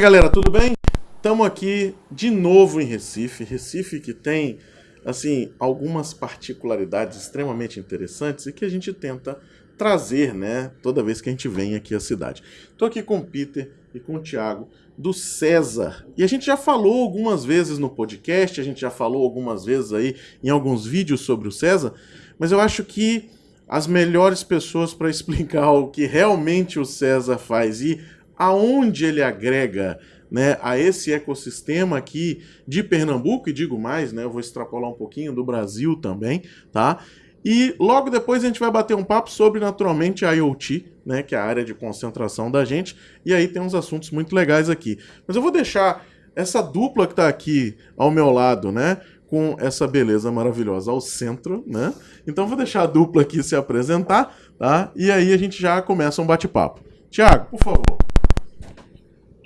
Aí, galera, tudo bem? Estamos aqui de novo em Recife. Recife que tem, assim, algumas particularidades extremamente interessantes e que a gente tenta trazer, né, toda vez que a gente vem aqui à cidade. Estou aqui com o Peter e com o Thiago do César. E a gente já falou algumas vezes no podcast, a gente já falou algumas vezes aí em alguns vídeos sobre o César, mas eu acho que as melhores pessoas para explicar o que realmente o César faz e aonde ele agrega né, a esse ecossistema aqui de Pernambuco, e digo mais, né, eu vou extrapolar um pouquinho do Brasil também, tá? E logo depois a gente vai bater um papo sobre, naturalmente, a IoT, né, que é a área de concentração da gente, e aí tem uns assuntos muito legais aqui. Mas eu vou deixar essa dupla que está aqui ao meu lado, né, com essa beleza maravilhosa ao centro, né? Então vou deixar a dupla aqui se apresentar, tá? E aí a gente já começa um bate-papo. Tiago, por favor.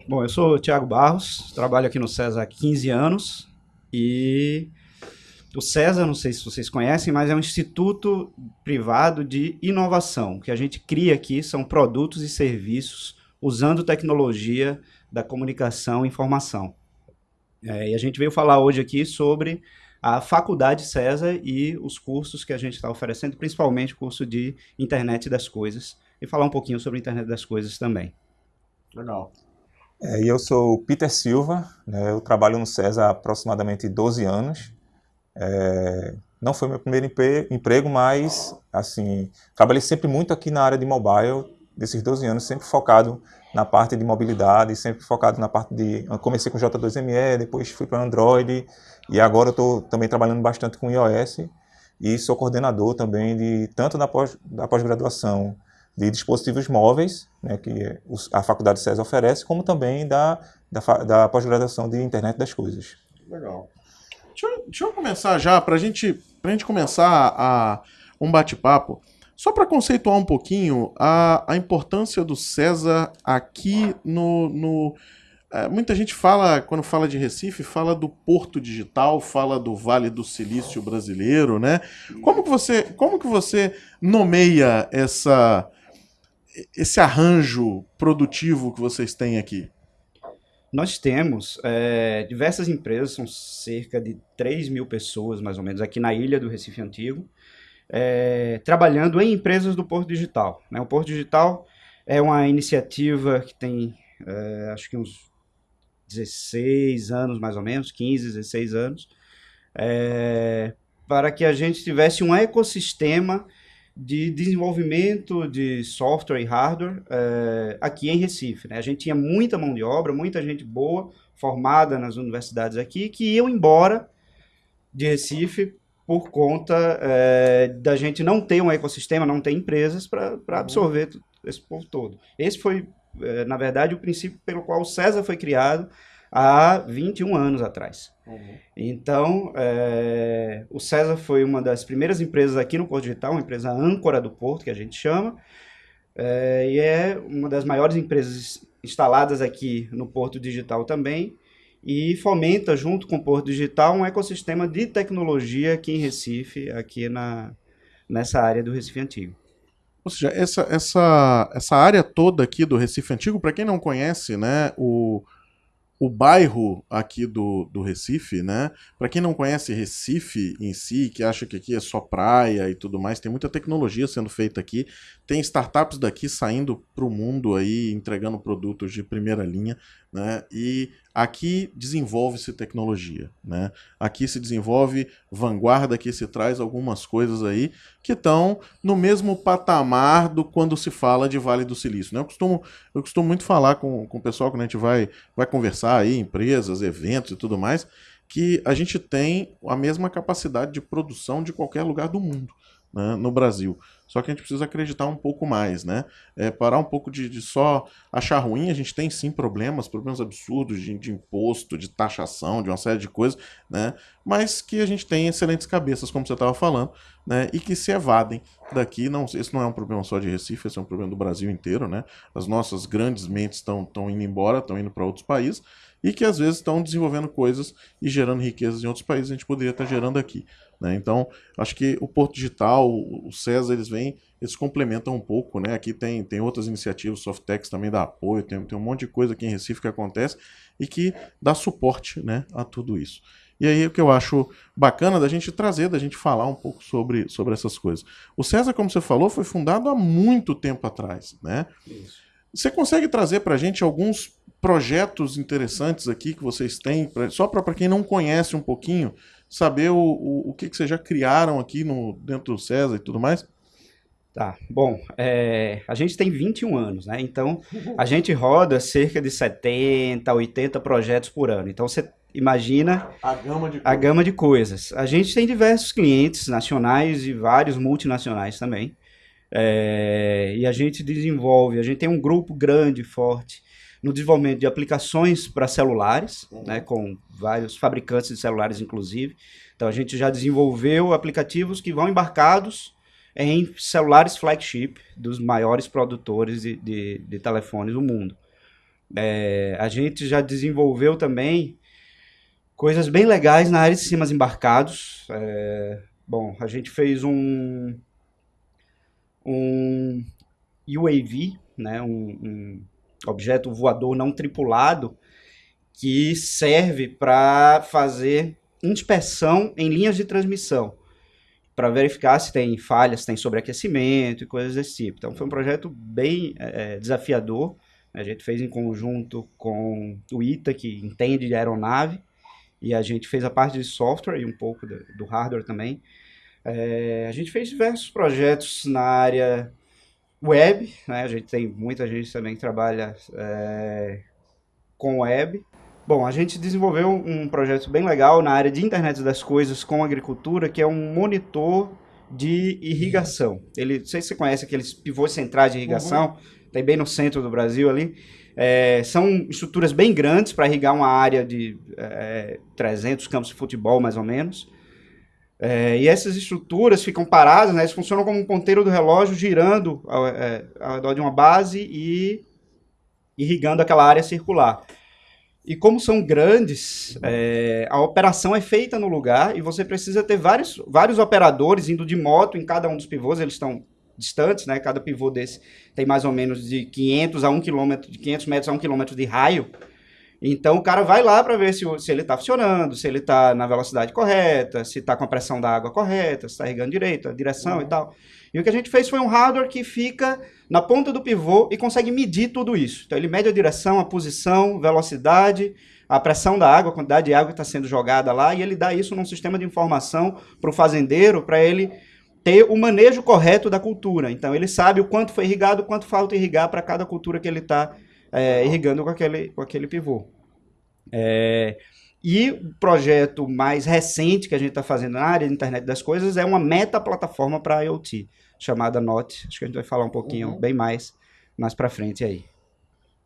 Bom, eu sou o Thiago Barros, trabalho aqui no César há 15 anos e o César, não sei se vocês conhecem, mas é um instituto privado de inovação. O que a gente cria aqui são produtos e serviços usando tecnologia da comunicação e informação. É, e a gente veio falar hoje aqui sobre a Faculdade César e os cursos que a gente está oferecendo, principalmente o curso de Internet das Coisas, e falar um pouquinho sobre Internet das Coisas também. Legal. É, eu sou Peter Silva, né, eu trabalho no César há aproximadamente 12 anos. É, não foi meu primeiro emprego, mas assim, trabalhei sempre muito aqui na área de mobile, desses 12 anos, sempre focado na parte de mobilidade, sempre focado na parte de... Comecei com J2ME, depois fui para Android, e agora estou também trabalhando bastante com iOS, e sou coordenador também de tanto da pós-graduação pós de dispositivos móveis, né, que a Faculdade César oferece, como também da, da, da pós-graduação de Internet das Coisas. Legal. Deixa eu, deixa eu começar já, para gente, a gente começar a, um bate-papo, só para conceituar um pouquinho a, a importância do César aqui no, no é, muita gente fala, quando fala de Recife, fala do Porto Digital, fala do Vale do Silício brasileiro, né? Como que você, como que você nomeia essa, esse arranjo produtivo que vocês têm aqui? Nós temos é, diversas empresas, são cerca de 3 mil pessoas, mais ou menos, aqui na ilha do Recife Antigo, é, trabalhando em empresas do Porto Digital. Né? O Porto Digital é uma iniciativa que tem, é, acho que uns 16 anos, mais ou menos, 15, 16 anos, para que a gente tivesse um ecossistema de desenvolvimento de software e hardware é, aqui em Recife. Né? A gente tinha muita mão de obra, muita gente boa, formada nas universidades aqui, que iam embora de Recife por conta é, da gente não ter um ecossistema, não ter empresas para absorver esse povo todo. Esse foi, é, na verdade, o princípio pelo qual o César foi criado há 21 anos atrás. Uhum. Então, é, o César foi uma das primeiras empresas aqui no Porto Digital, uma empresa âncora do Porto, que a gente chama, é, e é uma das maiores empresas instaladas aqui no Porto Digital também, e fomenta, junto com o Porto Digital, um ecossistema de tecnologia aqui em Recife, aqui na, nessa área do Recife Antigo. Ou seja, essa, essa, essa área toda aqui do Recife Antigo, para quem não conhece, né, o, o bairro aqui do, do Recife, né? Para quem não conhece Recife em si, que acha que aqui é só praia e tudo mais, tem muita tecnologia sendo feita aqui. Tem startups daqui saindo para o mundo aí, entregando produtos de primeira linha, né? E aqui desenvolve-se tecnologia, né? Aqui se desenvolve vanguarda, aqui se traz algumas coisas aí que estão no mesmo patamar do quando se fala de Vale do Silício, né? Eu costumo, eu costumo muito falar com, com o pessoal quando a gente vai, vai conversar aí, empresas, eventos e tudo mais, que a gente tem a mesma capacidade de produção de qualquer lugar do mundo né, no Brasil. Só que a gente precisa acreditar um pouco mais, né? É, parar um pouco de, de, só achar ruim. A gente tem sim problemas, problemas absurdos de, de, imposto, de taxação, de uma série de coisas, né? Mas que a gente tem excelentes cabeças, como você estava falando, né? E que se evadem daqui. Não, esse não é um problema só de Recife, esse é um problema do Brasil inteiro, né? As nossas grandes mentes estão indo embora, estão indo para outros países e que às vezes estão desenvolvendo coisas e gerando riquezas em outros países, a gente poderia estar gerando aqui. Né? Então, acho que o Porto Digital, o César, eles vêm, eles complementam um pouco. Né? Aqui tem, tem outras iniciativas, o Softex também dá apoio, tem, tem um monte de coisa aqui em Recife que acontece e que dá suporte né, a tudo isso. E aí o que eu acho bacana da gente trazer, da gente falar um pouco sobre, sobre essas coisas. O César, como você falou, foi fundado há muito tempo atrás. Né? Isso. Você consegue trazer para a gente alguns projetos interessantes aqui que vocês têm, pra, só para quem não conhece um pouquinho, saber o, o, o que, que vocês já criaram aqui no, dentro do César e tudo mais? Tá, bom, é, a gente tem 21 anos, né? Então, a gente roda cerca de 70, 80 projetos por ano. Então, você imagina a gama de, a gama de coisas. A gente tem diversos clientes nacionais e vários multinacionais também. É, e a gente desenvolve, a gente tem um grupo grande, forte, no desenvolvimento de aplicações para celulares, uhum. né, com vários fabricantes de celulares, inclusive. Então, a gente já desenvolveu aplicativos que vão embarcados em celulares flagship dos maiores produtores de, de, de telefones do mundo. É, a gente já desenvolveu também coisas bem legais na área de sistemas embarcados. É, bom, a gente fez um, um UAV, né, um, um objeto voador não tripulado, que serve para fazer inspeção em linhas de transmissão, para verificar se tem falhas, se tem sobreaquecimento e coisas desse tipo. Então foi um projeto bem é, desafiador. A gente fez em conjunto com o ITA, que entende de aeronave, e a gente fez a parte de software e um pouco do, do hardware também. É, a gente fez diversos projetos na área web, né? A gente tem muita gente também que trabalha é, com web. Bom, a gente desenvolveu um projeto bem legal na área de internet das coisas com agricultura, que é um monitor de irrigação. Ele, não sei se você conhece aqueles pivôs centrais de irrigação, uhum. tem bem no centro do Brasil ali. É, são estruturas bem grandes para irrigar uma área de é, 300 campos de futebol, mais ou menos. É, e essas estruturas ficam paradas, né, eles funcionam como um ponteiro do relógio girando ao, é, ao redor de uma base e irrigando aquela área circular. E como são grandes, é, a operação é feita no lugar e você precisa ter vários, vários operadores indo de moto em cada um dos pivôs, eles estão distantes, né? Cada pivô desse tem mais ou menos de 500 a 1 quilômetro, de 500 metros a 1 quilômetro de raio. Então o cara vai lá para ver se, se ele está funcionando, se ele está na velocidade correta, se está com a pressão da água correta, se está irrigando direito, a direção uhum. e tal. E o que a gente fez foi um hardware que fica na ponta do pivô e consegue medir tudo isso. Então ele mede a direção, a posição, velocidade, a pressão da água, a quantidade de água que está sendo jogada lá, e ele dá isso num sistema de informação para o fazendeiro, para ele ter o manejo correto da cultura. Então ele sabe o quanto foi irrigado, o quanto falta irrigar para cada cultura que ele está é, irrigando com aquele, com aquele pivô. É, e o projeto mais recente que a gente está fazendo na área de internet das coisas é uma meta-plataforma para IoT, chamada NOT. Acho que a gente vai falar um pouquinho uhum. bem mais mais para frente aí.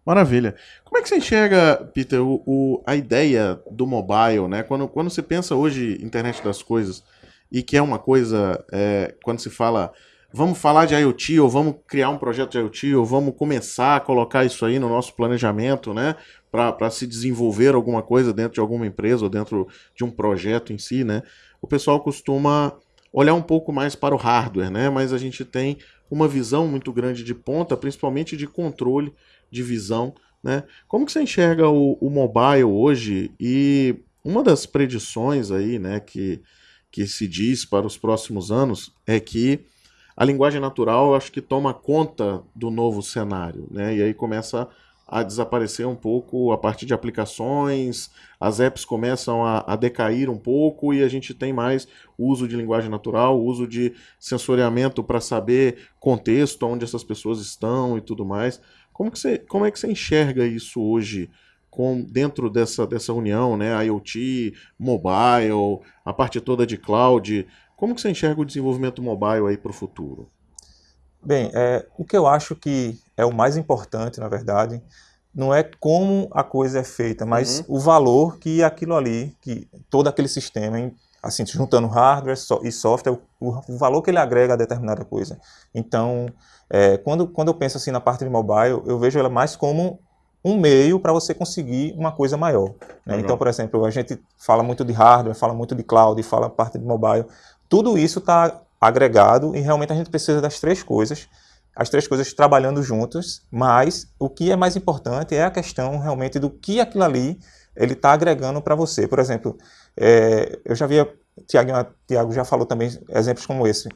Maravilha. Como é que você enxerga, Peter, o, o, a ideia do mobile, né? Quando, quando você pensa hoje internet das coisas e que é uma coisa, é, quando se fala vamos falar de IoT, ou vamos criar um projeto de IoT, ou vamos começar a colocar isso aí no nosso planejamento, né? Para se desenvolver alguma coisa dentro de alguma empresa ou dentro de um projeto em si, né? O pessoal costuma olhar um pouco mais para o hardware, né? Mas a gente tem uma visão muito grande de ponta, principalmente de controle de visão, né? Como que você enxerga o, o mobile hoje? E uma das predições aí, né, que, que se diz para os próximos anos é que a linguagem natural acho que toma conta do novo cenário, né? E aí começa a desaparecer um pouco a partir de aplicações, as apps começam a, a, decair um pouco e a gente tem mais uso de linguagem natural, uso de sensoriamento para saber contexto, onde essas pessoas estão e tudo mais. Como, que você, como é que você enxerga isso hoje com, dentro dessa, dessa união, né? IoT, mobile, a parte toda de cloud, como que você enxerga o desenvolvimento mobile aí para o futuro? Bem, é, o que eu acho que é o mais importante, na verdade, não é como a coisa é feita, mas uhum. o valor que aquilo ali, que todo aquele sistema, assim, juntando hardware e software, o, valor que ele agrega a determinada coisa. Então, é, quando, quando eu penso assim na parte de mobile, eu vejo ela mais como um meio para você conseguir uma coisa maior. Né? Então, por exemplo, a gente fala muito de hardware, fala muito de cloud, fala parte de mobile. Tudo isso está agregado e realmente a gente precisa das três coisas, as três coisas trabalhando juntas, mas o que é mais importante é a questão realmente do que aquilo ali ele está agregando para você. Por exemplo, é, eu já vi, Tiago, Tiago já falou também exemplos como esse.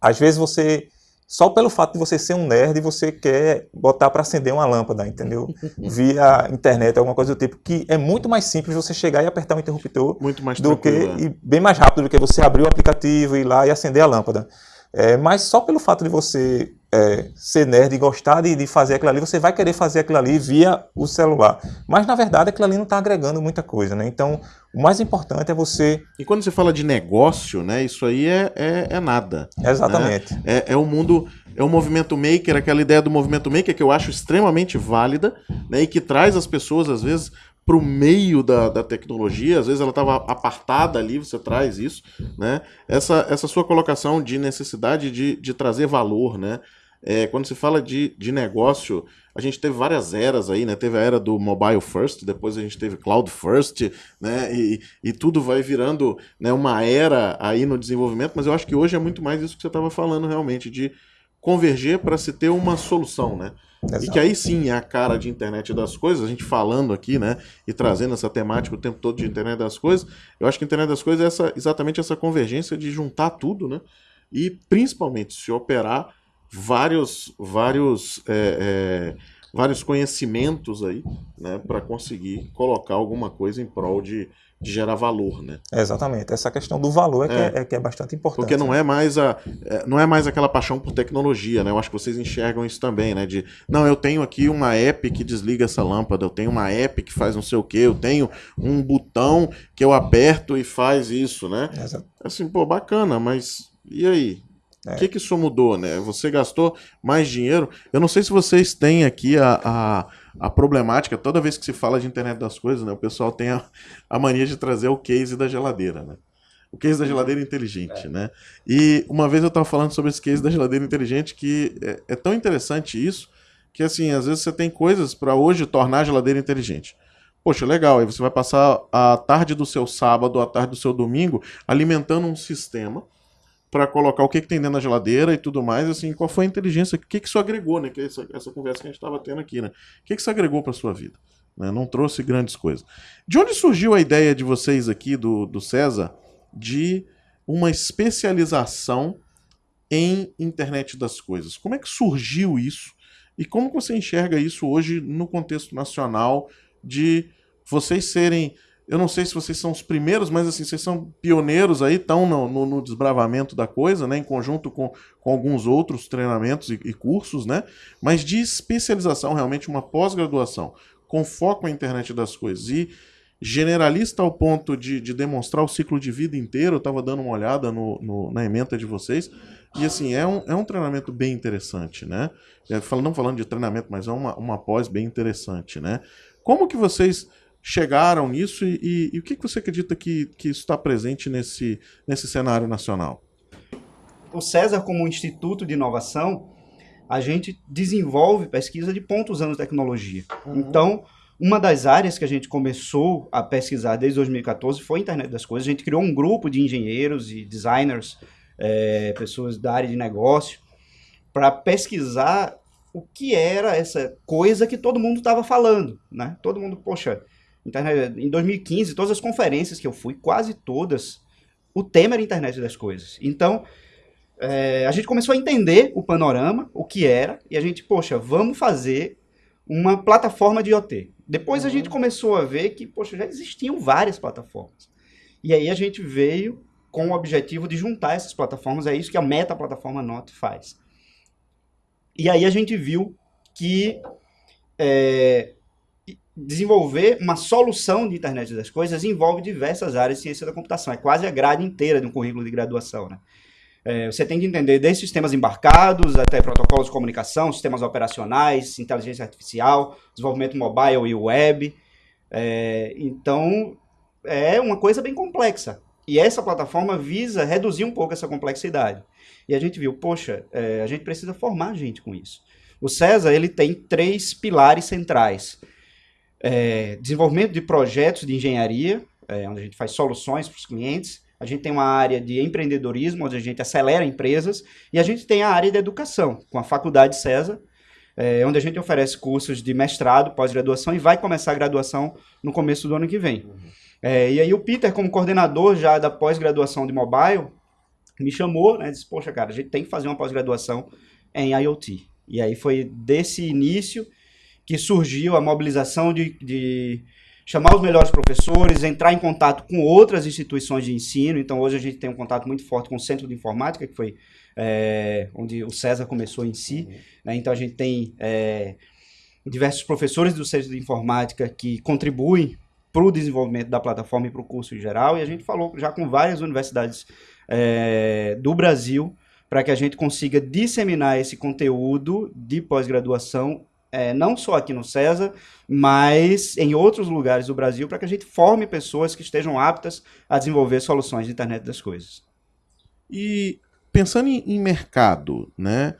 Às vezes você só pelo fato de você ser um nerd, você quer botar para acender uma lâmpada, entendeu? Via internet, alguma coisa do tipo, que é muito mais simples você chegar e apertar um interruptor muito mais do que é. e bem mais rápido do que você abrir o aplicativo e ir lá e acender a lâmpada. É, mas só pelo fato de você é, ser nerd e gostar de, de, fazer aquilo ali, você vai querer fazer aquilo ali via o celular. Mas na verdade aquilo ali não está agregando muita coisa, né? Então o mais importante é você. E quando você fala de negócio, né? Isso aí é, é, é nada. Exatamente. Né? É, é o mundo. É o movimento maker, aquela ideia do movimento maker que eu acho extremamente válida, né? E que traz as pessoas, às vezes, para o meio da, da tecnologia, às vezes ela estava apartada ali, você traz isso, né? Essa, essa sua colocação de necessidade de, de trazer valor, né? É, quando se fala de, de negócio, a gente teve várias eras aí, né? Teve a era do mobile first, depois a gente teve cloud first, né? E, e tudo vai virando né, uma era aí no desenvolvimento, mas eu acho que hoje é muito mais isso que você estava falando realmente, de converger para se ter uma solução, né? Exato. E que aí sim é a cara de internet das coisas, a gente falando aqui, né, e trazendo essa temática o tempo todo de internet das coisas. Eu acho que a internet das coisas é essa, exatamente essa convergência de juntar tudo, né, e principalmente se operar vários, vários, é, é, vários conhecimentos aí, né, para conseguir colocar alguma coisa em prol de, de gerar valor, né? Exatamente. Essa questão do valor é, é. Que, é, é que é bastante importante. Porque não é mais a é, não é mais aquela paixão por tecnologia, né? Eu acho que vocês enxergam isso também, né? De não, eu tenho aqui uma app que desliga essa lâmpada, eu tenho uma app que faz não sei o que, eu tenho um botão que eu aperto e faz isso, né? Exato. Assim, pô, bacana, mas e aí? O é. que, que isso mudou, né? Você gastou mais dinheiro. Eu não sei se vocês têm aqui a, a, a, problemática, toda vez que se fala de internet das coisas, né? O pessoal tem a, a mania de trazer o case da geladeira, né? O case da geladeira inteligente, é. né? E uma vez eu estava falando sobre esse case da geladeira inteligente que é, é tão interessante isso que, assim, às vezes você tem coisas para hoje tornar a geladeira inteligente. Poxa, legal, aí você vai passar a tarde do seu sábado, a tarde do seu domingo alimentando um sistema para colocar o que, que tem dentro da geladeira e tudo mais, assim, qual foi a inteligência, o que, que isso agregou, né? Que é essa, essa conversa que a gente estava tendo aqui, né? O que, que isso agregou para sua vida? Né? Não trouxe grandes coisas. De onde surgiu a ideia de vocês aqui, do, do César, de uma especialização em internet das coisas? Como é que surgiu isso? E como você enxerga isso hoje no contexto nacional de vocês serem eu não sei se vocês são os primeiros, mas assim, vocês são pioneiros aí, estão no, no, no, desbravamento da coisa, né? Em conjunto com, com alguns outros treinamentos e, e cursos, né? Mas de especialização, realmente uma pós-graduação, com foco na internet das coisas. E generalista ao ponto de, de demonstrar o ciclo de vida inteiro, eu estava dando uma olhada no, no, na ementa de vocês, e assim, é um, é um treinamento bem interessante, né? É, não falando de treinamento, mas é uma, uma pós bem interessante, né? Como que vocês chegaram nisso e, e, e o que, que você acredita que, que isso está presente nesse, nesse cenário nacional? O César, como um instituto de inovação, a gente desenvolve pesquisa de pontos anos de tecnologia. Uhum. Então, uma das áreas que a gente começou a pesquisar desde 2014 foi a internet das coisas. A gente criou um grupo de engenheiros e designers, é, pessoas da área de negócio, para pesquisar o que era essa coisa que todo mundo estava falando, né? Todo mundo, poxa, Internet, em 2015, todas as conferências que eu fui, quase todas, o tema era internet das coisas. Então, é, a gente começou a entender o panorama, o que era, e a gente, poxa, vamos fazer uma plataforma de IoT. Depois uhum. a gente começou a ver que, poxa, já existiam várias plataformas. E aí a gente veio com o objetivo de juntar essas plataformas, é isso que a meta plataforma Not faz. E aí a gente viu que é, desenvolver uma solução de internet das coisas envolve diversas áreas de ciência da computação. É quase a grade inteira de um currículo de graduação, né? É, você tem que entender desde sistemas embarcados até protocolos de comunicação, sistemas operacionais, inteligência artificial, desenvolvimento mobile e web. É, então, é uma coisa bem complexa. E essa plataforma visa reduzir um pouco essa complexidade. E a gente viu, poxa, é, a gente precisa formar gente com isso. O César ele tem três pilares centrais: é, desenvolvimento de projetos de engenharia, é, onde a gente faz soluções para os clientes. A gente tem uma área de empreendedorismo, onde a gente acelera empresas. E a gente tem a área de educação, com a Faculdade César, é, onde a gente oferece cursos de mestrado, pós-graduação e vai começar a graduação no começo do ano que vem. Uhum. É, e aí o Peter, como coordenador já da pós-graduação de mobile, me chamou, né, disse, poxa, cara, a gente tem que fazer uma pós-graduação em IoT. E aí foi desse início que surgiu a mobilização de, de chamar os melhores professores, entrar em contato com outras instituições de ensino. Então, hoje a gente tem um contato muito forte com o Centro de Informática, que foi é, onde o César começou em si. Uhum. Né? Então, a gente tem é, diversos professores do Centro de Informática que contribuem para o desenvolvimento da plataforma e para o curso em geral. E a gente falou já com várias universidades é, do Brasil para que a gente consiga disseminar esse conteúdo de pós-graduação é, não só aqui no César, mas em outros lugares do Brasil, para que a gente forme pessoas que estejam aptas a desenvolver soluções de internet das coisas. E pensando em, em mercado, né?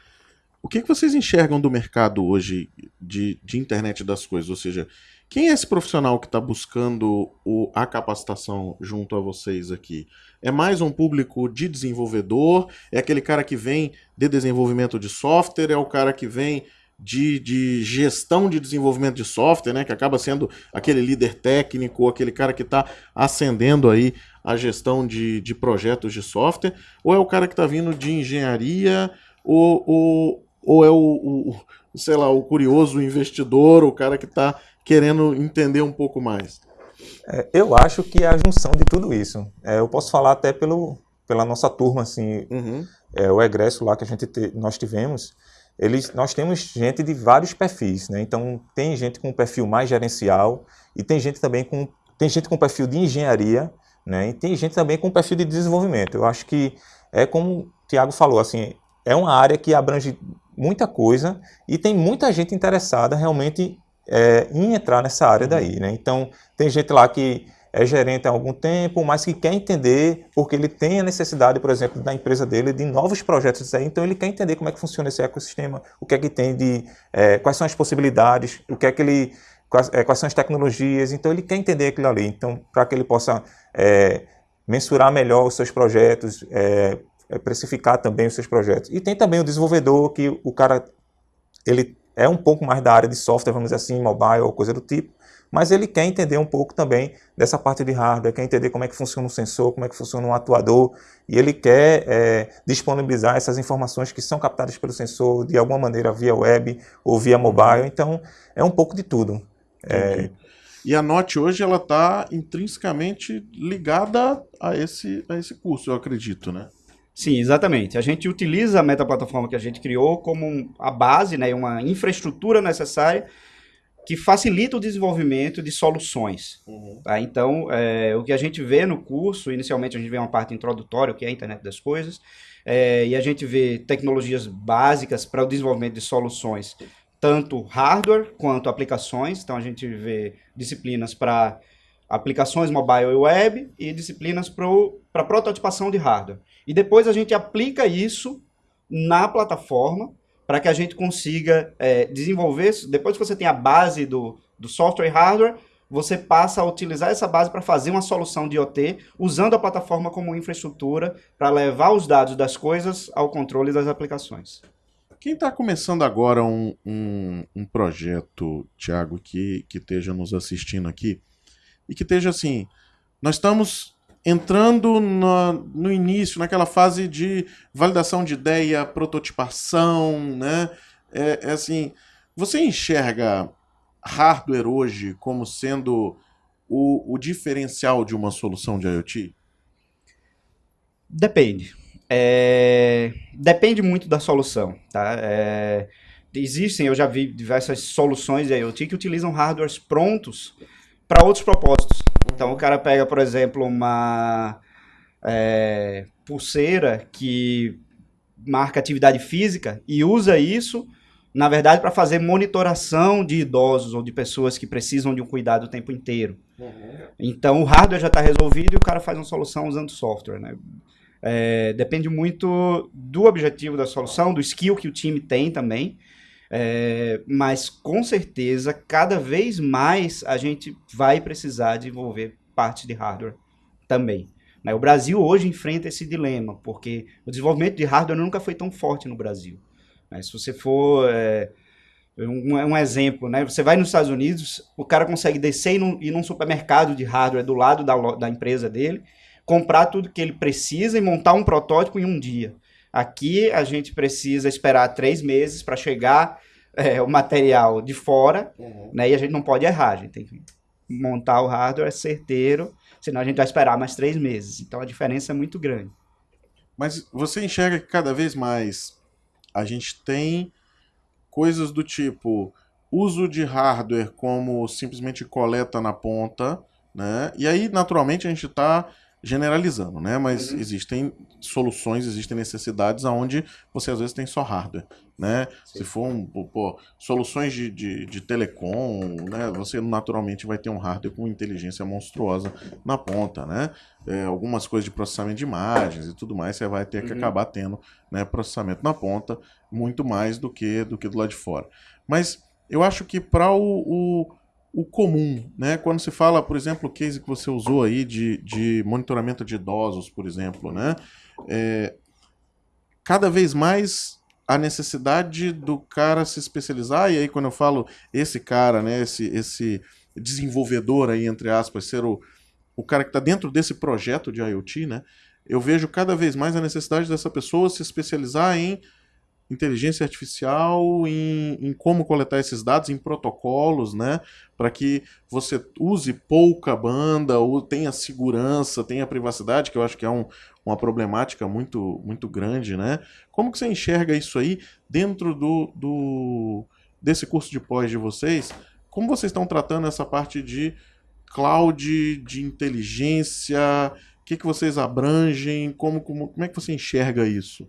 O que, que vocês enxergam do mercado hoje de, de internet das coisas? Ou seja, quem é esse profissional que está buscando o, a capacitação junto a vocês aqui? É mais um público de desenvolvedor? É aquele cara que vem de desenvolvimento de software? É o cara que vem de, de gestão de desenvolvimento de software, né? Que acaba sendo aquele líder técnico, aquele cara que está ascendendo aí a gestão de, de projetos de software, ou é o cara que está vindo de engenharia, ou, ou, ou é o, o, sei lá, o curioso investidor, o cara que está querendo entender um pouco mais? É, eu acho que é a junção de tudo isso. É, eu posso falar até pelo, pela nossa turma, assim, uhum. é, o egresso lá que a gente te, nós tivemos, eles, nós temos gente de vários perfis, né? Então tem gente com perfil mais gerencial e tem gente também com tem gente com perfil de engenharia, né? E tem gente também com perfil de desenvolvimento. Eu acho que é como o Tiago falou, assim, é uma área que abrange muita coisa e tem muita gente interessada realmente é, em entrar nessa área daí, né? Então tem gente lá que é gerente há algum tempo, mas que quer entender, porque ele tem a necessidade, por exemplo, da empresa dele, de novos projetos então ele quer entender como é que funciona esse ecossistema, o que é que tem de, é, quais são as possibilidades, o que é que ele, quais, é, quais, são as tecnologias, então ele quer entender aquilo ali, então para que ele possa é, mensurar melhor os seus projetos, é, é, precificar também os seus projetos. E tem também o desenvolvedor, que o cara, ele é um pouco mais da área de software, vamos dizer assim, mobile ou coisa do tipo, mas ele quer entender um pouco também dessa parte de hardware, quer entender como é que funciona um sensor, como é que funciona um atuador, e ele quer é, disponibilizar essas informações que são captadas pelo sensor de alguma maneira via web ou via mobile, então é um pouco de tudo. É... E a Note hoje ela está intrinsecamente ligada a esse, a esse curso, eu acredito, né? Sim, exatamente. A gente utiliza a metaplataforma que a gente criou como a base, né, uma infraestrutura necessária que facilita o desenvolvimento de soluções. Uhum. Tá? Então, é, o que a gente vê no curso, inicialmente a gente vê uma parte introdutória, que é a internet das coisas, é, e a gente vê tecnologias básicas para o desenvolvimento de soluções, tanto hardware quanto aplicações. Então, a gente vê disciplinas para aplicações mobile e web e disciplinas para prototipação de hardware. E depois a gente aplica isso na plataforma para que a gente consiga é, desenvolver, depois que você tem a base do, do software e hardware, você passa a utilizar essa base para fazer uma solução de IoT, usando a plataforma como infraestrutura para levar os dados das coisas ao controle das aplicações. Quem está começando agora um, um, um projeto, Thiago, que, que esteja nos assistindo aqui, e que esteja assim, nós estamos entrando no, início, naquela fase de validação de ideia, prototipação, né? É, é assim, você enxerga hardware hoje como sendo o, o diferencial de uma solução de IoT? Depende. É... Depende muito da solução, tá? É... Existem, eu já vi diversas soluções de IoT que utilizam hardwares prontos para outros propósitos. Então o cara pega, por exemplo, uma é, pulseira que marca atividade física e usa isso, na verdade, para fazer monitoração de idosos ou de pessoas que precisam de um cuidado o tempo inteiro. Uhum. Então o hardware já está resolvido e o cara faz uma solução usando software. Né? É, depende muito do objetivo da solução, do skill que o time tem também. É, mas com certeza, cada vez mais a gente vai precisar desenvolver parte de hardware também. Né? O Brasil hoje enfrenta esse dilema, porque o desenvolvimento de hardware nunca foi tão forte no Brasil. Né? Se você for. É, um, um, exemplo, né? Você vai nos Estados Unidos, o cara consegue descer e num, ir num supermercado de hardware do lado da, da empresa dele, comprar tudo que ele precisa e montar um protótipo em um dia. Aqui a gente precisa esperar três meses para chegar é, o material de fora, uhum. né? E a gente não pode errar, a gente tem que montar o hardware certeiro, senão a gente vai esperar mais três meses. Então a diferença é muito grande. Mas você enxerga que cada vez mais a gente tem coisas do tipo uso de hardware como simplesmente coleta na ponta, né? E aí, naturalmente, a gente está generalizando, né? Mas uhum. existem soluções, existem necessidades aonde você às vezes tem só hardware, né? Sim. Se for um, pô, soluções de, de, de, telecom, né? Você naturalmente vai ter um hardware com inteligência monstruosa na ponta, né? É, algumas coisas de processamento de imagens e tudo mais, você vai ter que uhum. acabar tendo, né? Processamento na ponta muito mais do que do que do lado de fora. Mas eu acho que para o, o o comum, né? Quando se fala, por exemplo, o case que você usou aí de, de monitoramento de idosos, por exemplo, né? É, cada vez mais a necessidade do cara se especializar, e aí quando eu falo esse cara, né, esse, esse desenvolvedor aí, entre aspas, ser o, o cara que está dentro desse projeto de IoT, né? Eu vejo cada vez mais a necessidade dessa pessoa se especializar em inteligência artificial em, em, como coletar esses dados, em protocolos, né? Para que você use pouca banda, ou tenha segurança, tenha privacidade, que eu acho que é um, uma problemática muito, muito grande, né? Como que você enxerga isso aí dentro do, do desse curso de pós de vocês? Como vocês estão tratando essa parte de cloud, de inteligência? O que, que vocês abrangem? Como, como, como é que você enxerga isso?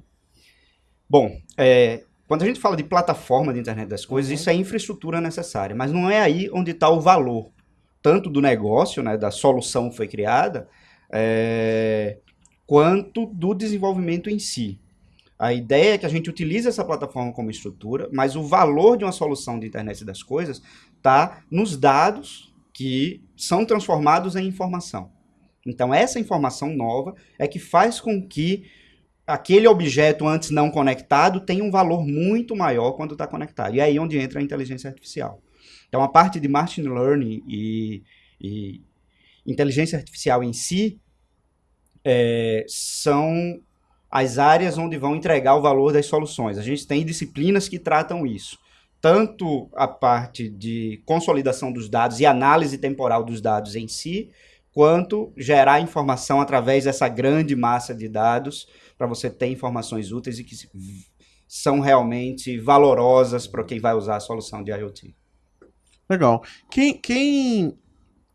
Bom, é, quando a gente fala de plataforma de internet das coisas, uhum. isso é infraestrutura necessária, mas não é aí onde está o valor, tanto do negócio, né, da solução que foi criada, é, quanto do desenvolvimento em si. A ideia é que a gente utilize essa plataforma como estrutura, mas o valor de uma solução de internet das coisas está nos dados que são transformados em informação. Então, essa informação nova é que faz com que aquele objeto antes não conectado tem um valor muito maior quando está conectado. E é aí onde entra a inteligência artificial. Então, a parte de machine learning e, e inteligência artificial em si é, são as áreas onde vão entregar o valor das soluções. A gente tem disciplinas que tratam isso. Tanto a parte de consolidação dos dados e análise temporal dos dados em si, quanto gerar informação através dessa grande massa de dados para você ter informações úteis e que são realmente valorosas para quem vai usar a solução de IoT. Legal. Quem, quem,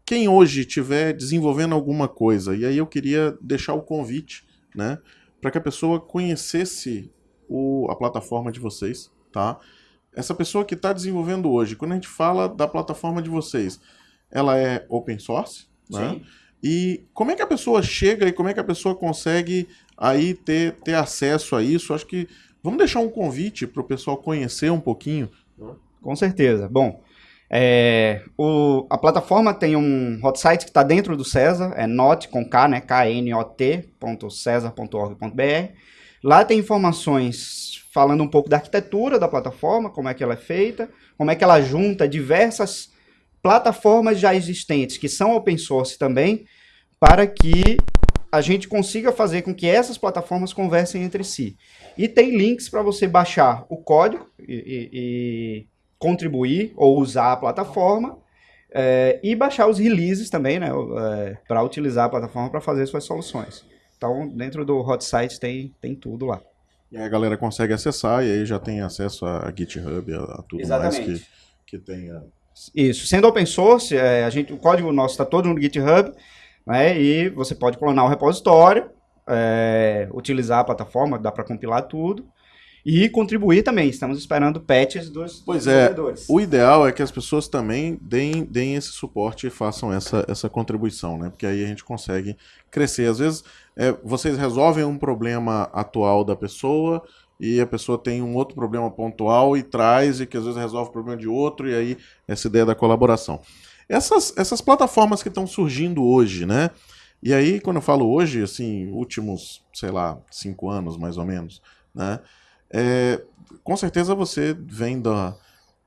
quem hoje estiver desenvolvendo alguma coisa, e aí eu queria deixar o convite, né, para que a pessoa conhecesse o, a plataforma de vocês, tá? Essa pessoa que está desenvolvendo hoje, quando a gente fala da plataforma de vocês, ela é open source, né? Sim. E como é que a pessoa chega e como é que a pessoa consegue aí ter, ter acesso a isso. Acho que vamos deixar um convite para o pessoal conhecer um pouquinho. Com certeza. Bom, é, o, a plataforma tem um hot site que está dentro do César, é not com K, né? knot.cesar.org.br. Lá tem informações falando um pouco da arquitetura da plataforma, como é que ela é feita, como é que ela junta diversas plataformas já existentes que são open source também, para que a gente consiga fazer com que essas plataformas conversem entre si. E tem links para você baixar o código e, e, e, contribuir ou usar a plataforma é, e baixar os releases também, né, é, para utilizar a plataforma para fazer suas soluções. Então, dentro do hot site tem, tem tudo lá. E aí a galera consegue acessar e aí já tem acesso a GitHub, a, a tudo Exatamente. mais que, que tenha. Isso. Sendo open source, é, a gente, o código nosso está todo no GitHub né? E você pode clonar o repositório, é, utilizar a plataforma, dá para compilar tudo. E contribuir também. Estamos esperando patches dos, pois dos é, O ideal é que as pessoas também deem, deem esse suporte e façam essa, essa contribuição, né? Porque aí a gente consegue crescer. Às vezes, é, vocês resolvem um problema atual da pessoa, e a pessoa tem um outro problema pontual e traz e que às vezes resolve o problema de outro e aí essa ideia da colaboração. Essas, essas plataformas que estão surgindo hoje, né? E aí, quando eu falo hoje, assim, últimos, sei lá, cinco anos mais ou menos, né? É, com certeza você vem da,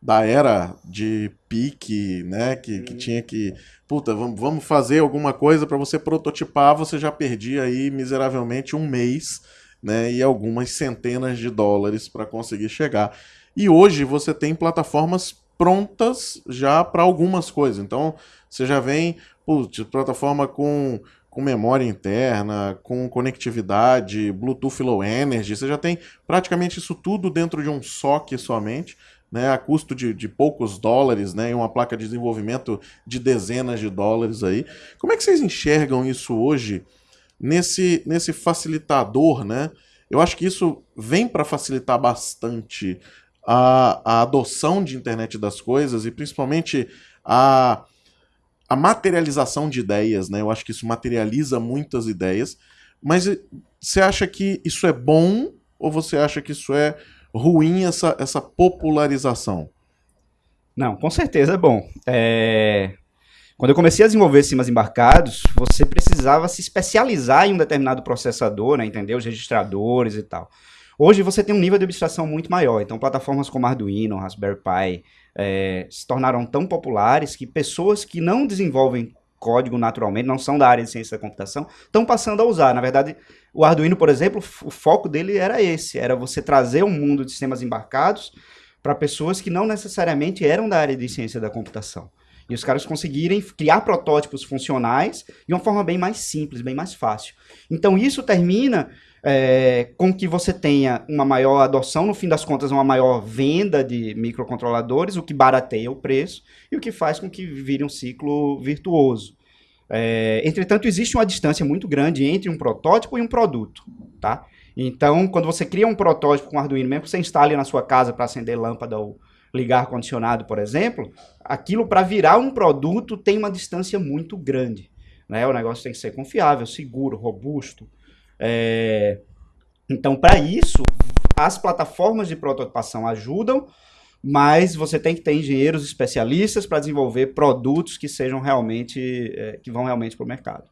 da era de pique, né? Que, que tinha que. Puta, vamos, vamos fazer alguma coisa para você prototipar, você já perdia aí miseravelmente um mês, né? E algumas centenas de dólares para conseguir chegar. E hoje você tem plataformas prontas já para algumas coisas. Então, você já vem, putz, plataforma com com memória interna, com conectividade, Bluetooth Low Energy, você já tem praticamente isso tudo dentro de um SOC somente né, a custo de, de poucos dólares, né, e uma placa de desenvolvimento de dezenas de dólares aí. Como é que vocês enxergam isso hoje nesse, nesse facilitador, né? Eu acho que isso vem para facilitar bastante a, a adoção de internet das coisas e principalmente a, a materialização de ideias, né? Eu acho que isso materializa muitas ideias. Mas você acha que isso é bom ou você acha que isso é ruim essa, essa popularização? Não, com certeza é bom. É... Quando eu comecei a desenvolver sistemas embarcados, você precisava se especializar em um determinado processador, né, entender os registradores e tal. Hoje você tem um nível de abstração muito maior, então plataformas como Arduino, Raspberry Pi é, se tornaram tão populares que pessoas que não desenvolvem código naturalmente, não são da área de ciência da computação, estão passando a usar. Na verdade, o Arduino, por exemplo, o foco dele era esse, era você trazer um mundo de sistemas embarcados para pessoas que não necessariamente eram da área de ciência da computação. E os caras conseguirem criar protótipos funcionais de uma forma bem mais simples, bem mais fácil. Então isso termina é, com que você tenha uma maior adoção, no fim das contas, uma maior venda de microcontroladores, o que barateia o preço e o que faz com que vire um ciclo virtuoso. É, entretanto, existe uma distância muito grande entre um protótipo e um produto. Tá? Então, quando você cria um protótipo com Arduino, mesmo que você instale na sua casa para acender lâmpada ou ligar ar-condicionado, por exemplo, aquilo para virar um produto tem uma distância muito grande. Né? O negócio tem que ser confiável, seguro, robusto, é... Então, para isso, as plataformas de prototipação ajudam, mas você tem que ter engenheiros especialistas para desenvolver produtos que sejam realmente, é, que vão realmente para o mercado.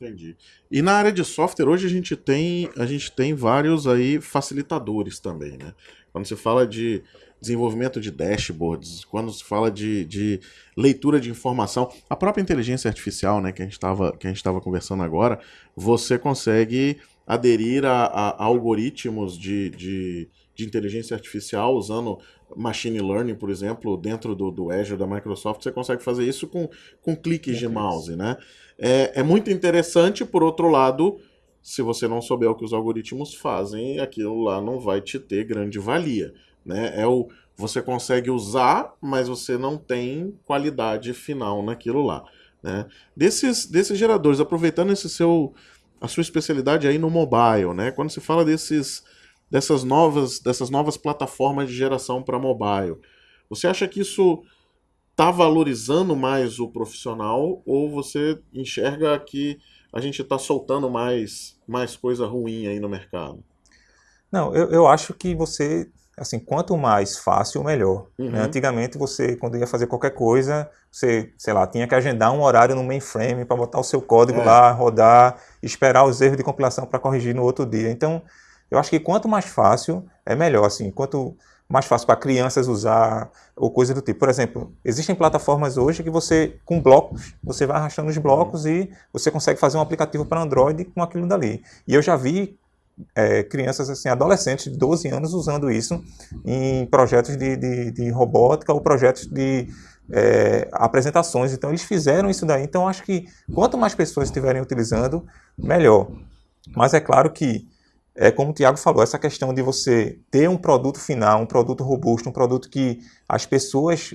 Entendi. E na área de software, hoje a gente tem, a gente tem vários aí facilitadores também, né? Quando se fala de desenvolvimento de dashboards, quando se fala de, de leitura de informação, a própria inteligência artificial, né, que a gente estava conversando agora, você consegue aderir a, a algoritmos de, de, de, inteligência artificial usando machine learning, por exemplo, dentro do, do Azure da Microsoft, você consegue fazer isso com, com cliques de mouse, né? É, é muito interessante, por outro lado, se você não souber o que os algoritmos fazem, aquilo lá não vai te ter grande valia. Né? É o você consegue usar, mas você não tem qualidade final naquilo lá. Né? Desses, desses geradores, aproveitando esse seu, a sua especialidade aí no mobile, né? quando se fala desses, dessas, novas, dessas novas plataformas de geração para mobile, você acha que isso está valorizando mais o profissional ou você enxerga que a gente está soltando mais, mais coisa ruim aí no mercado? Não, eu, eu acho que você assim, quanto mais fácil, melhor. Né? Uhum. Né? Antigamente, você, quando ia fazer qualquer coisa, você, sei lá, tinha que agendar um horário no mainframe para botar o seu código é. lá, rodar, esperar os erros de compilação para corrigir no outro dia. Então, eu acho que quanto mais fácil, é melhor. Assim, quanto mais fácil para crianças usar ou coisa do tipo. Por exemplo, existem plataformas hoje que você, com blocos, você vai arrastando os blocos uhum. e você consegue fazer um aplicativo para Android com aquilo dali. E eu já vi é, crianças, assim, adolescentes de 12 anos usando isso em projetos de, de, de robótica ou projetos de é, apresentações. Então, eles fizeram isso daí. Então, acho que quanto mais pessoas estiverem utilizando, melhor. Mas é claro que, é como o Tiago falou, essa questão de você ter um produto final, um produto robusto, um produto que as pessoas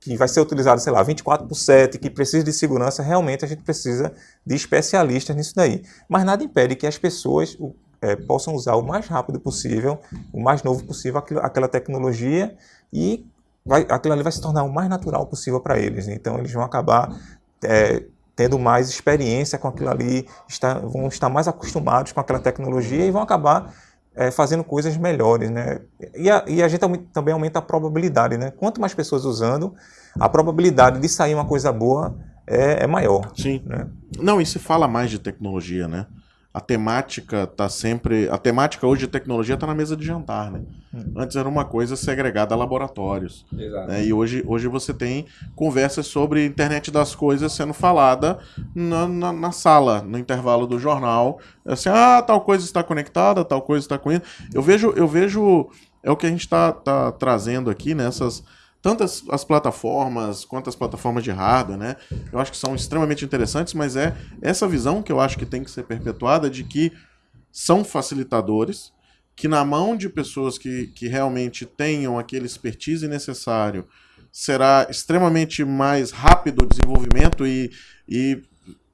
que vai ser utilizado, sei lá, 24 por 7, que precisa de segurança, realmente a gente precisa de especialistas nisso daí. Mas nada impede que as pessoas, é, possam usar o mais rápido possível, o mais novo possível aquilo, aquela tecnologia e vai, aquilo ali vai se tornar o mais natural possível para eles. Então eles vão acabar é, tendo mais experiência com aquilo ali, está, vão estar mais acostumados com aquela tecnologia e vão acabar é, fazendo coisas melhores, né? E a, e a gente também aumenta a probabilidade, né? Quanto mais pessoas usando, a probabilidade de sair uma coisa boa é, é maior. Sim. Né? Não, e se fala mais de tecnologia, né? A temática tá sempre. A temática hoje de tecnologia está na mesa de jantar, né? Hum. Antes era uma coisa segregada a laboratórios. Exato. Né? E hoje, hoje você tem conversas sobre internet das coisas sendo falada na, na, na, sala, no intervalo do jornal. Assim, ah, tal coisa está conectada, tal coisa está com isso. Eu vejo, eu vejo. É o que a gente está tá trazendo aqui nessas. Né? Tanto as, as, plataformas quanto as plataformas de hardware, né? Eu acho que são extremamente interessantes, mas é essa visão que eu acho que tem que ser perpetuada de que são facilitadores, que na mão de pessoas que, que realmente tenham aquele expertise necessário, será extremamente mais rápido o desenvolvimento e, e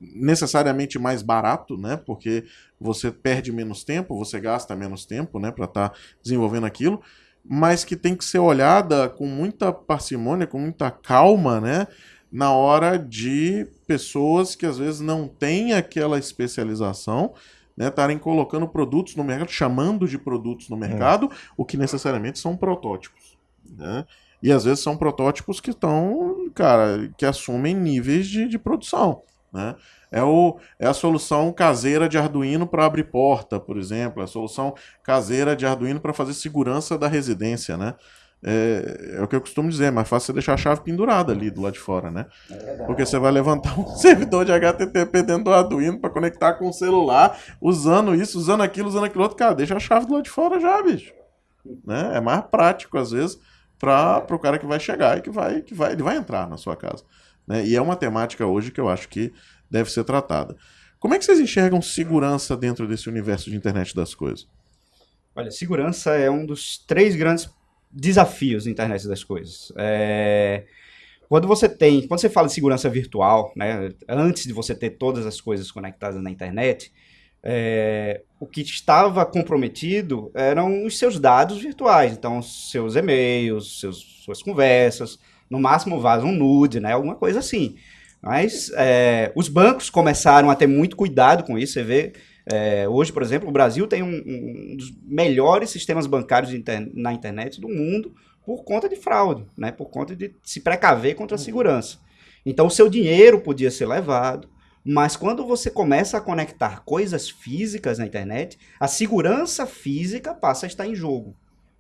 necessariamente mais barato, né? Porque você perde menos tempo, você gasta menos tempo, né, para estar tá desenvolvendo aquilo mas que tem que ser olhada com muita parcimônia, com muita calma, né? Na hora de pessoas que às vezes não têm aquela especialização, né? Estarem colocando produtos no mercado, chamando de produtos no mercado, é. o que necessariamente são protótipos, né? E às vezes são protótipos que estão, cara, que assumem níveis de, de produção, né? É, o, é a solução caseira de Arduino para abrir porta, por exemplo. É a solução caseira de Arduino para fazer segurança da residência, né? É, é, o que eu costumo dizer, é mais fácil você deixar a chave pendurada ali do lado de fora, né? Porque você vai levantar um servidor de HTTP dentro do Arduino para conectar com o celular, usando isso, usando aquilo, usando aquilo outro. Cara, deixa a chave do lado de fora já, bicho. Né? É mais prático, às vezes, para o cara que vai chegar e que vai, que vai, ele vai entrar na sua casa. Né? E é uma temática hoje que eu acho que deve ser tratada. Como é que vocês enxergam segurança dentro desse universo de internet das coisas? Olha, segurança é um dos três grandes desafios da internet das coisas. É... Quando você tem, quando você fala de segurança virtual, né, antes de você ter todas as coisas conectadas na internet, é, o que estava comprometido eram os seus dados virtuais, então seus e-mails, seus, suas conversas, no máximo vaza um nude, né, alguma coisa assim. Mas é, os bancos começaram a ter muito cuidado com isso. Você vê, é, hoje, por exemplo, o Brasil tem um, um dos melhores sistemas bancários inter, na internet do mundo por conta de fraude, né? por conta de se precaver contra a segurança. Então, o seu dinheiro podia ser levado, mas quando você começa a conectar coisas físicas na internet, a segurança física passa a estar em jogo.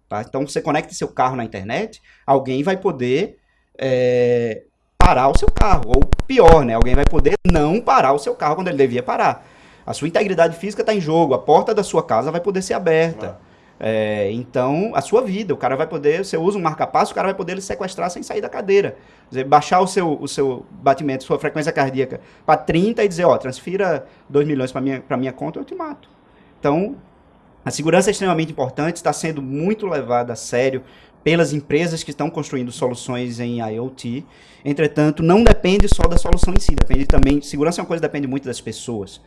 Tá? Então, você conecta seu carro na internet, alguém vai poder é, parar o seu carro. Ou pior, né? Alguém vai poder não parar o seu carro quando ele devia parar. A sua integridade física está em jogo, a porta da sua casa vai poder ser aberta. É, então, a sua vida, o cara vai poder, você usa um marca-passo, o cara vai poder lhe sequestrar sem sair da cadeira. Dizer, baixar o seu, o seu batimento, sua frequência cardíaca para 30 e dizer, ó, transfira 2 milhões para minha, minha conta, eu te mato. Então, a segurança é extremamente importante, está sendo muito levada a sério pelas empresas que estão construindo soluções em IoT. Entretanto, não depende só da solução em si, depende também. Segurança é uma coisa que depende muito das pessoas.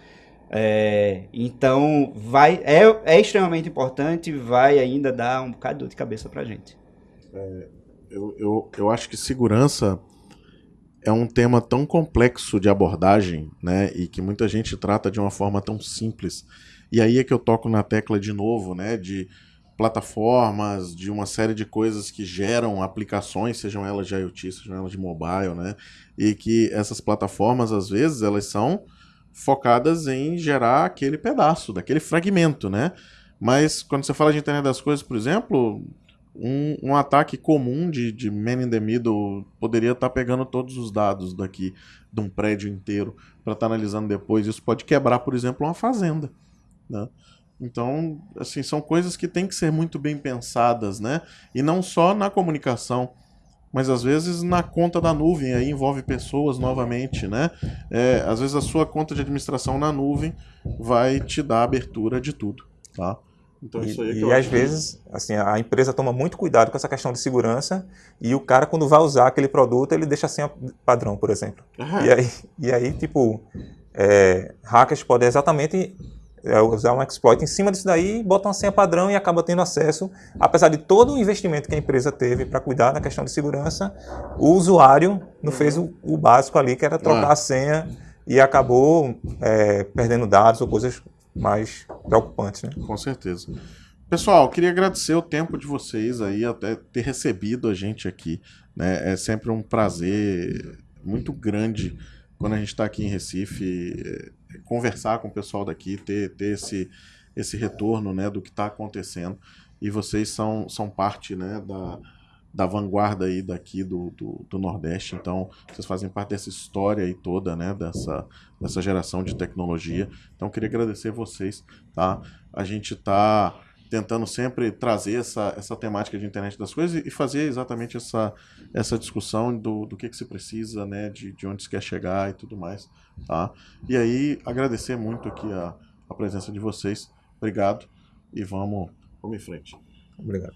É, então, vai, é, é extremamente importante, vai ainda dar um bocado de dor de cabeça para a gente. É, eu, eu, eu acho que segurança é um tema tão complexo de abordagem, né, e que muita gente trata de uma forma tão simples. E aí é que eu toco na tecla de novo, né, de plataformas, de uma série de coisas que geram aplicações, sejam elas de IoT, sejam elas de mobile, né? E que essas plataformas, às vezes, elas são focadas em gerar aquele pedaço, daquele fragmento, né? Mas quando você fala de internet das coisas, por exemplo, um, um ataque comum de, de man in the middle poderia estar tá pegando todos os dados daqui de um prédio inteiro para estar tá analisando depois. Isso pode quebrar, por exemplo, uma fazenda, né? Então, assim, são coisas que têm que ser muito bem pensadas, né? E não só na comunicação, mas às vezes na conta da nuvem, aí envolve pessoas novamente, né? É, às vezes a sua conta de administração na nuvem vai te dar abertura de tudo, tá? Então, e, é e às vezes, assim, a empresa toma muito cuidado com essa questão de segurança e o cara, quando vai usar aquele produto, ele deixa sem padrão, por exemplo. E, aí, e aí, tipo, é, hackers podem exatamente usar um exploit em cima disso daí, bota uma senha padrão e acaba tendo acesso, apesar de todo o investimento que a empresa teve para cuidar da questão de segurança, o usuário não fez o, o básico ali, que era trocar ah. a senha e acabou é, perdendo dados ou coisas mais preocupantes. Né? Com certeza. Pessoal, queria agradecer o tempo de vocês aí, até ter recebido a gente aqui. Né? É sempre um prazer muito grande quando a gente está aqui em Recife, é, conversar com o pessoal daqui, ter, ter esse, esse retorno né, do que está acontecendo. E vocês são, são parte né, da, da vanguarda aí daqui do, do, do, Nordeste. Então, vocês fazem parte dessa história aí toda, né? Dessa, dessa geração de tecnologia. Então, queria agradecer vocês, tá? A gente está tentando sempre trazer essa, essa temática de internet das coisas e fazer exatamente essa, essa discussão do, do que, que se precisa, né, de, de onde se quer chegar e tudo mais, tá? E aí, agradecer muito aqui a, a presença de vocês. Obrigado e vamos, vamos em frente. Obrigado.